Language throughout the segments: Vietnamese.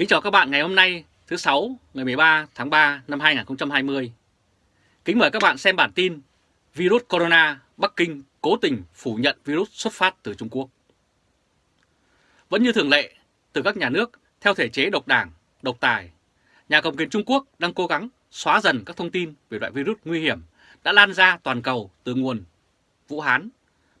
Kính chào các bạn ngày hôm nay thứ sáu ngày 13 tháng 3 năm 2020. Kính mời các bạn xem bản tin Virus Corona Bắc Kinh cố tình phủ nhận virus xuất phát từ Trung Quốc. Vẫn như thường lệ, từ các nhà nước theo thể chế độc đảng, độc tài, nhà cầm quyền Trung Quốc đang cố gắng xóa dần các thông tin về loại virus nguy hiểm đã lan ra toàn cầu từ nguồn Vũ Hán.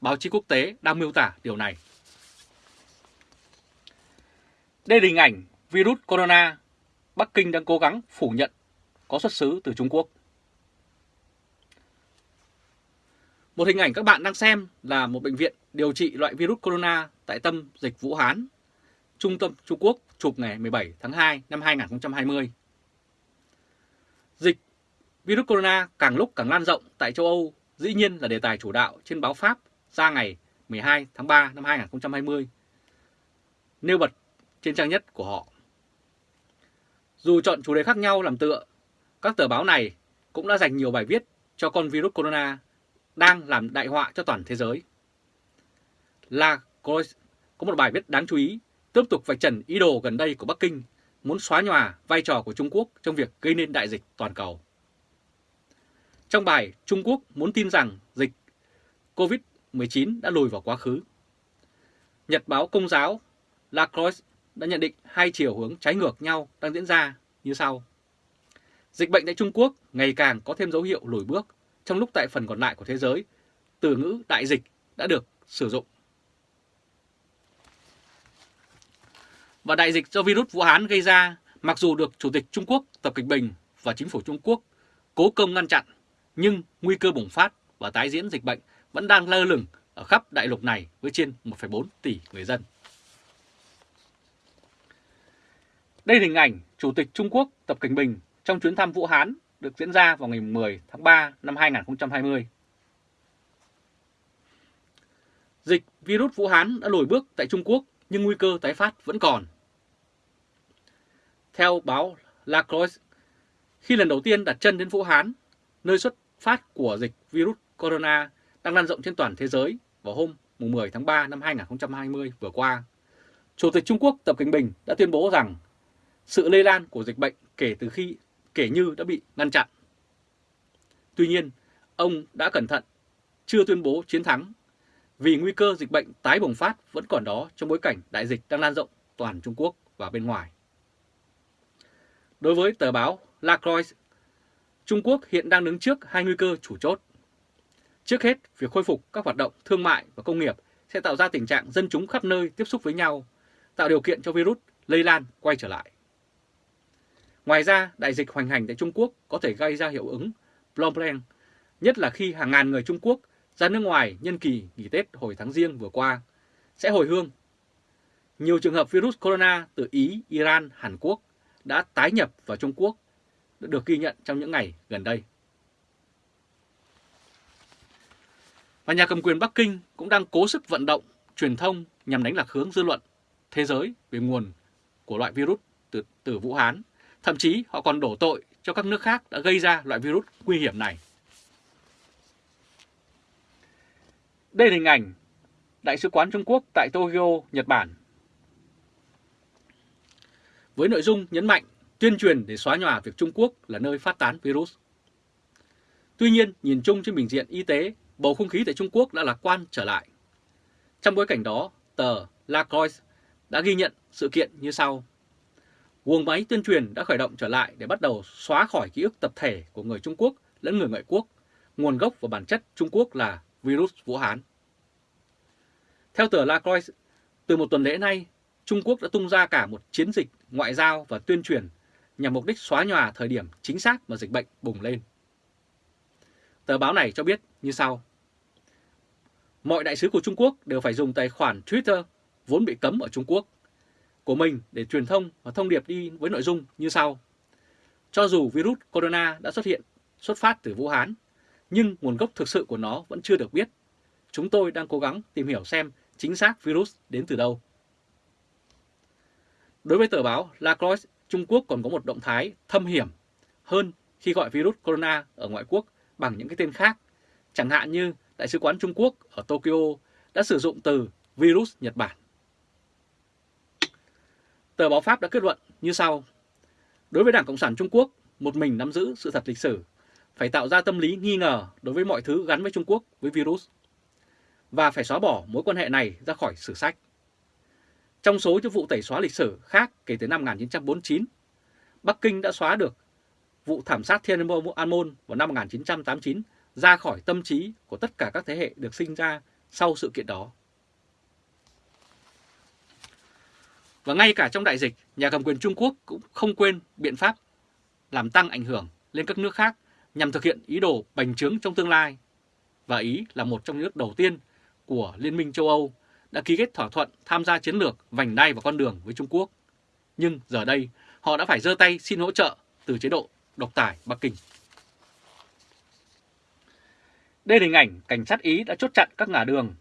Báo chí quốc tế đang miêu tả điều này. Đây là hình ảnh virus corona Bắc Kinh đang cố gắng phủ nhận có xuất xứ từ Trung Quốc. Một hình ảnh các bạn đang xem là một bệnh viện điều trị loại virus corona tại tâm dịch Vũ Hán, Trung tâm Trung Quốc chụp ngày 17 tháng 2 năm 2020. Dịch virus corona càng lúc càng lan rộng tại châu Âu dĩ nhiên là đề tài chủ đạo trên báo Pháp ra ngày 12 tháng 3 năm 2020, nêu bật trên trang nhất của họ. Dù chọn chủ đề khác nhau làm tựa, các tờ báo này cũng đã dành nhiều bài viết cho con virus corona đang làm đại họa cho toàn thế giới. La Croix có một bài viết đáng chú ý tiếp tục vạch trần ý đồ gần đây của Bắc Kinh muốn xóa nhòa vai trò của Trung Quốc trong việc gây nên đại dịch toàn cầu. Trong bài, Trung Quốc muốn tin rằng dịch COVID-19 đã lùi vào quá khứ. Nhật báo Công giáo La Croix đã nhận định hai chiều hướng trái ngược nhau đang diễn ra như sau. Dịch bệnh tại Trung Quốc ngày càng có thêm dấu hiệu lùi bước, trong lúc tại phần còn lại của thế giới, từ ngữ đại dịch đã được sử dụng. Và đại dịch do virus Vũ Hán gây ra, mặc dù được Chủ tịch Trung Quốc Tập Cận Bình và chính phủ Trung Quốc cố công ngăn chặn, nhưng nguy cơ bùng phát và tái diễn dịch bệnh vẫn đang lơ lửng ở khắp đại lục này với trên 1,4 tỷ người dân. Đây là hình ảnh Chủ tịch Trung Quốc Tập Cảnh Bình trong chuyến thăm Vũ Hán được diễn ra vào ngày 10 tháng 3 năm 2020. Dịch virus Vũ Hán đã lùi bước tại Trung Quốc nhưng nguy cơ tái phát vẫn còn. Theo báo La Croix, khi lần đầu tiên đặt chân đến Vũ Hán, nơi xuất phát của dịch virus corona đang lan rộng trên toàn thế giới vào hôm 10 tháng 3 năm 2020 vừa qua, Chủ tịch Trung Quốc Tập Cảnh Bình đã tuyên bố rằng sự lây lan của dịch bệnh kể từ khi kể như đã bị ngăn chặn. Tuy nhiên, ông đã cẩn thận, chưa tuyên bố chiến thắng vì nguy cơ dịch bệnh tái bùng phát vẫn còn đó trong bối cảnh đại dịch đang lan rộng toàn Trung Quốc và bên ngoài. Đối với tờ báo La Croix, Trung Quốc hiện đang đứng trước hai nguy cơ chủ chốt. Trước hết, việc khôi phục các hoạt động thương mại và công nghiệp sẽ tạo ra tình trạng dân chúng khắp nơi tiếp xúc với nhau, tạo điều kiện cho virus lây lan quay trở lại. Ngoài ra, đại dịch hoành hành tại Trung Quốc có thể gây ra hiệu ứng Blomberg, nhất là khi hàng ngàn người Trung Quốc ra nước ngoài nhân kỳ nghỉ Tết hồi tháng riêng vừa qua, sẽ hồi hương. Nhiều trường hợp virus corona từ Ý, Iran, Hàn Quốc đã tái nhập vào Trung Quốc được ghi nhận trong những ngày gần đây. Và nhà cầm quyền Bắc Kinh cũng đang cố sức vận động, truyền thông nhằm đánh lạc hướng dư luận thế giới về nguồn của loại virus từ, từ Vũ Hán Thậm chí họ còn đổ tội cho các nước khác đã gây ra loại virus nguy hiểm này. Đây là hình ảnh Đại sứ quán Trung Quốc tại Tokyo, Nhật Bản. Với nội dung nhấn mạnh tuyên truyền để xóa nhòa việc Trung Quốc là nơi phát tán virus. Tuy nhiên, nhìn chung trên bình diện y tế, bầu không khí tại Trung Quốc đã lạc quan trở lại. Trong bối cảnh đó, tờ La Croix đã ghi nhận sự kiện như sau guồng máy tuyên truyền đã khởi động trở lại để bắt đầu xóa khỏi ký ức tập thể của người Trung Quốc lẫn người ngoại quốc, nguồn gốc và bản chất Trung Quốc là virus Vũ Hán. Theo tờ La Croix, từ một tuần lễ nay, Trung Quốc đã tung ra cả một chiến dịch ngoại giao và tuyên truyền nhằm mục đích xóa nhòa thời điểm chính xác mà dịch bệnh bùng lên. Tờ báo này cho biết như sau. Mọi đại sứ của Trung Quốc đều phải dùng tài khoản Twitter vốn bị cấm ở Trung Quốc của mình để truyền thông và thông điệp đi với nội dung như sau. Cho dù virus corona đã xuất hiện, xuất phát từ Vũ Hán, nhưng nguồn gốc thực sự của nó vẫn chưa được biết. Chúng tôi đang cố gắng tìm hiểu xem chính xác virus đến từ đâu. Đối với tờ báo La Croix, Trung Quốc còn có một động thái thâm hiểm hơn khi gọi virus corona ở ngoại quốc bằng những cái tên khác, chẳng hạn như Đại sứ quán Trung Quốc ở Tokyo đã sử dụng từ virus Nhật Bản. Tờ báo Pháp đã kết luận như sau. Đối với Đảng Cộng sản Trung Quốc, một mình nắm giữ sự thật lịch sử, phải tạo ra tâm lý nghi ngờ đối với mọi thứ gắn với Trung Quốc, với virus, và phải xóa bỏ mối quan hệ này ra khỏi sử sách. Trong số những vụ tẩy xóa lịch sử khác kể từ năm 1949, Bắc Kinh đã xóa được vụ thảm sát Thiên An Môn vào năm 1989 ra khỏi tâm trí của tất cả các thế hệ được sinh ra sau sự kiện đó. Và ngay cả trong đại dịch, nhà cầm quyền Trung Quốc cũng không quên biện pháp làm tăng ảnh hưởng lên các nước khác nhằm thực hiện ý đồ bành trướng trong tương lai. Và Ý là một trong những nước đầu tiên của Liên minh châu Âu đã ký kết thỏa thuận tham gia chiến lược vành đai và con đường với Trung Quốc. Nhưng giờ đây, họ đã phải giơ tay xin hỗ trợ từ chế độ độc tài Bắc Kinh. Đây là hình ảnh cảnh sát Ý đã chốt chặn các ngã đường.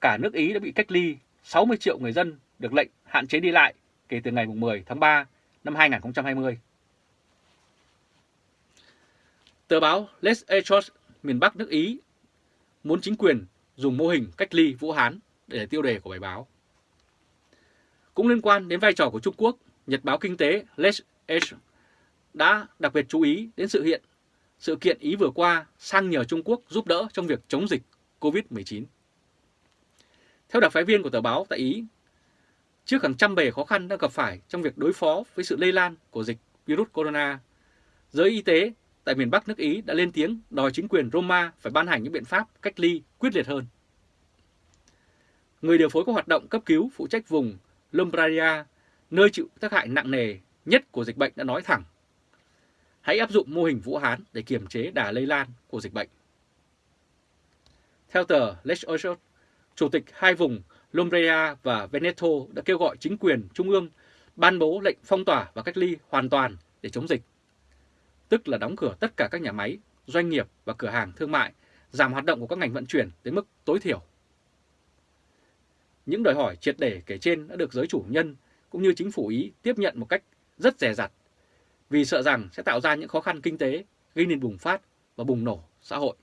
Cả nước Ý đã bị cách ly, 60 triệu người dân được lệnh hạn chế đi lại kể từ ngày 10 tháng 3 năm 2020. Tờ báo Les Echos miền Bắc nước Ý muốn chính quyền dùng mô hình cách ly Vũ Hán để tiêu đề của bài báo. Cũng liên quan đến vai trò của Trung Quốc, Nhật báo Kinh tế Les Echos đã đặc biệt chú ý đến sự hiện sự kiện Ý vừa qua sang nhờ Trung Quốc giúp đỡ trong việc chống dịch COVID-19. Theo đặc phái viên của tờ báo tại Ý, trước hàng trăm bề khó khăn đang gặp phải trong việc đối phó với sự lây lan của dịch virus corona, giới y tế tại miền Bắc nước Ý đã lên tiếng đòi chính quyền Roma phải ban hành những biện pháp cách ly quyết liệt hơn. Người điều phối các hoạt động cấp cứu phụ trách vùng Lombardia, nơi chịu tác hại nặng nề nhất của dịch bệnh đã nói thẳng. Hãy áp dụng mô hình Vũ Hán để kiềm chế đà lây lan của dịch bệnh. Theo tờ L'Echo, Chủ tịch hai vùng Lombria và Veneto đã kêu gọi chính quyền trung ương ban bố lệnh phong tỏa và cách ly hoàn toàn để chống dịch tức là đóng cửa tất cả các nhà máy, doanh nghiệp và cửa hàng thương mại, giảm hoạt động của các ngành vận chuyển đến mức tối thiểu. Những đòi hỏi triệt để kể trên đã được giới chủ nhân cũng như chính phủ Ý tiếp nhận một cách rất dè dặt vì sợ rằng sẽ tạo ra những khó khăn kinh tế, gây nên bùng phát và bùng nổ xã hội.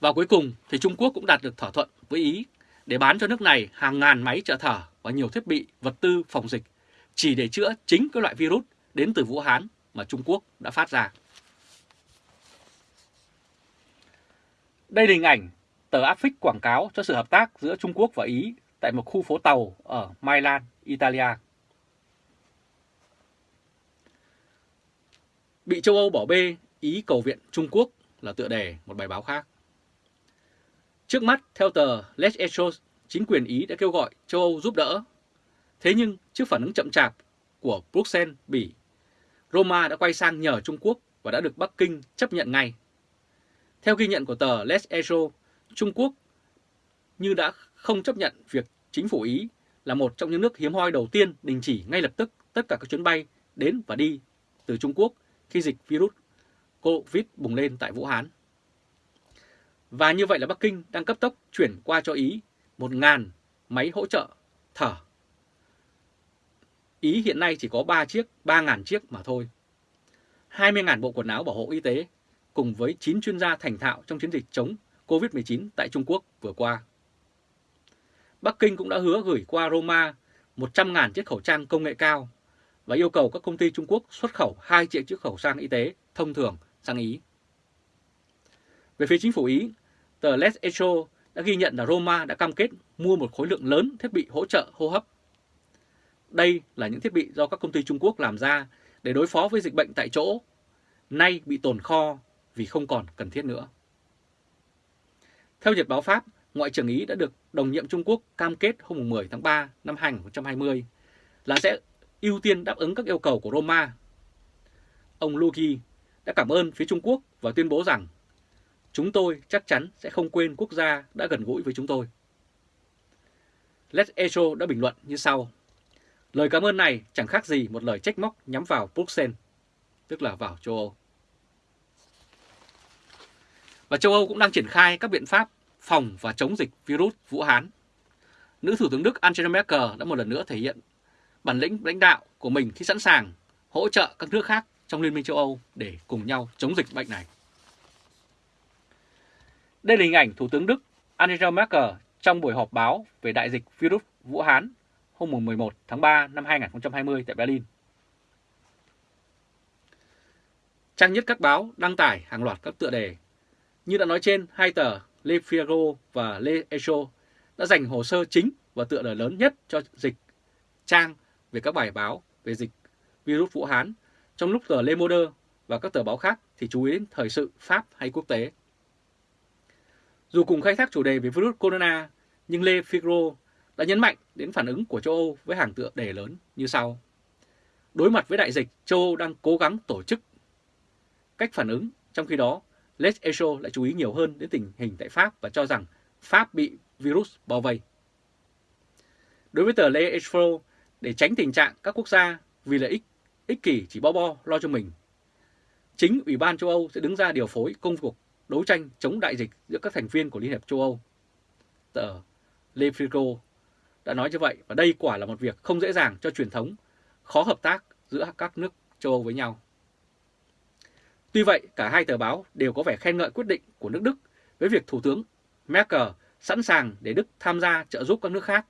Và cuối cùng thì Trung Quốc cũng đạt được thỏa thuận với Ý để bán cho nước này hàng ngàn máy trợ thở và nhiều thiết bị, vật tư phòng dịch chỉ để chữa chính cái loại virus đến từ Vũ Hán mà Trung Quốc đã phát ra. Đây là hình ảnh tờ áp phích quảng cáo cho sự hợp tác giữa Trung Quốc và Ý tại một khu phố tàu ở Milan, Italia. Bị châu Âu bỏ bê, Ý cầu viện Trung Quốc là tựa đề một bài báo khác. Trước mắt, theo tờ Les Echos, chính quyền Ý đã kêu gọi châu Âu giúp đỡ Thế nhưng trước phản ứng chậm chạp của Bruxelles, Bỉ, Roma đã quay sang nhờ Trung Quốc và đã được Bắc Kinh chấp nhận ngay. Theo ghi nhận của tờ Les Echos, Trung Quốc như đã không chấp nhận việc chính phủ Ý là một trong những nước hiếm hoi đầu tiên đình chỉ ngay lập tức tất cả các chuyến bay đến và đi từ Trung Quốc khi dịch virus COVID bùng lên tại Vũ Hán. Và như vậy là Bắc Kinh đang cấp tốc chuyển qua cho Ý 1.000 máy hỗ trợ thở Ý hiện nay chỉ có 3 chiếc, 3.000 chiếc mà thôi. 20.000 bộ quần áo bảo hộ y tế cùng với 9 chuyên gia thành thạo trong chiến dịch chống COVID-19 tại Trung Quốc vừa qua. Bắc Kinh cũng đã hứa gửi qua Roma 100.000 chiếc khẩu trang công nghệ cao và yêu cầu các công ty Trung Quốc xuất khẩu 2 triệu chiếc khẩu trang y tế thông thường sang Ý. Về phía chính phủ Ý, tờ Les Echo đã ghi nhận là Roma đã cam kết mua một khối lượng lớn thiết bị hỗ trợ hô hấp đây là những thiết bị do các công ty Trung Quốc làm ra để đối phó với dịch bệnh tại chỗ, nay bị tồn kho vì không còn cần thiết nữa. Theo Nhật báo Pháp, Ngoại trưởng Ý đã được đồng nhiệm Trung Quốc cam kết hôm 10 tháng 3 năm 2020 là sẽ ưu tiên đáp ứng các yêu cầu của Roma. Ông Luki đã cảm ơn phía Trung Quốc và tuyên bố rằng chúng tôi chắc chắn sẽ không quên quốc gia đã gần gũi với chúng tôi. Let's Echo đã bình luận như sau. Lời cảm ơn này chẳng khác gì một lời trách móc nhắm vào Bruxelles, tức là vào châu Âu. Và châu Âu cũng đang triển khai các biện pháp phòng và chống dịch virus Vũ Hán. Nữ Thủ tướng Đức Angela Merkel đã một lần nữa thể hiện bản lĩnh lãnh đạo của mình khi sẵn sàng hỗ trợ các nước khác trong Liên minh châu Âu để cùng nhau chống dịch bệnh này. Đây là hình ảnh Thủ tướng Đức Angela Merkel trong buổi họp báo về đại dịch virus Vũ Hán hôm 11 tháng 3 năm 2020 tại Berlin. Trang nhất các báo đăng tải hàng loạt các tựa đề. Như đã nói trên, hai tờ Le Figaro và Le Echo đã dành hồ sơ chính và tựa đề lớn nhất cho dịch trang về các bài báo về dịch virus Vũ Hán, trong lúc tờ Le Monde và các tờ báo khác thì chú ý đến thời sự Pháp hay quốc tế. Dù cùng khai thác chủ đề về virus corona, nhưng Lê Figro đã nhấn mạnh đến phản ứng của châu Âu với hàng tựa đề lớn như sau. Đối mặt với đại dịch, châu Âu đang cố gắng tổ chức cách phản ứng, trong khi đó Les Echo lại chú ý nhiều hơn đến tình hình tại Pháp và cho rằng Pháp bị virus bao vây. Đối với tờ Les Echo, để tránh tình trạng các quốc gia vì lợi ích ích kỷ chỉ bo bo lo cho mình, chính Ủy ban châu Âu sẽ đứng ra điều phối công cuộc đấu tranh chống đại dịch giữa các thành viên của Liên hiệp châu Âu. Tờ Le Figaro đã nói như vậy và đây quả là một việc không dễ dàng cho truyền thống, khó hợp tác giữa các nước châu Âu với nhau. Tuy vậy, cả hai tờ báo đều có vẻ khen ngợi quyết định của nước Đức với việc Thủ tướng Merkel sẵn sàng để Đức tham gia trợ giúp các nước khác,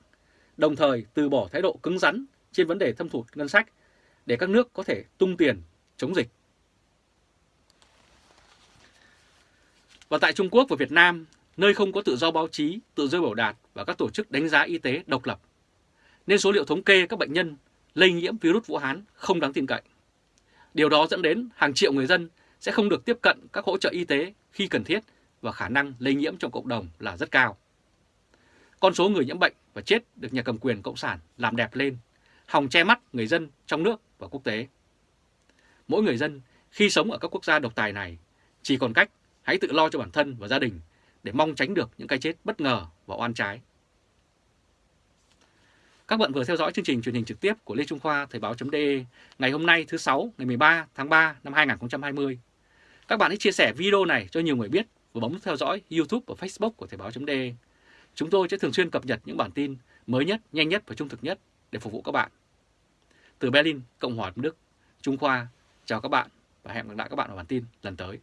đồng thời từ bỏ thái độ cứng rắn trên vấn đề thâm thụt ngân sách để các nước có thể tung tiền chống dịch. Và tại Trung Quốc và Việt Nam, nơi không có tự do báo chí, tự do biểu đạt và các tổ chức đánh giá y tế độc lập, nên số liệu thống kê các bệnh nhân lây nhiễm virus Vũ Hán không đáng tin cậy. Điều đó dẫn đến hàng triệu người dân sẽ không được tiếp cận các hỗ trợ y tế khi cần thiết và khả năng lây nhiễm trong cộng đồng là rất cao. Con số người nhiễm bệnh và chết được nhà cầm quyền Cộng sản làm đẹp lên, hòng che mắt người dân trong nước và quốc tế. Mỗi người dân khi sống ở các quốc gia độc tài này chỉ còn cách hãy tự lo cho bản thân và gia đình để mong tránh được những cái chết bất ngờ và oan trái. Các bạn vừa theo dõi chương trình truyền hình trực tiếp của Lê Trung Khoa Thời báo.de ngày hôm nay thứ Sáu ngày 13 tháng 3 năm 2020. Các bạn hãy chia sẻ video này cho nhiều người biết và bấm theo dõi YouTube và Facebook của Thời báo.de. Chúng tôi sẽ thường xuyên cập nhật những bản tin mới nhất, nhanh nhất và trung thực nhất để phục vụ các bạn. Từ Berlin, Cộng hòa Đức, Trung Khoa, chào các bạn và hẹn gặp lại các bạn ở bản tin lần tới.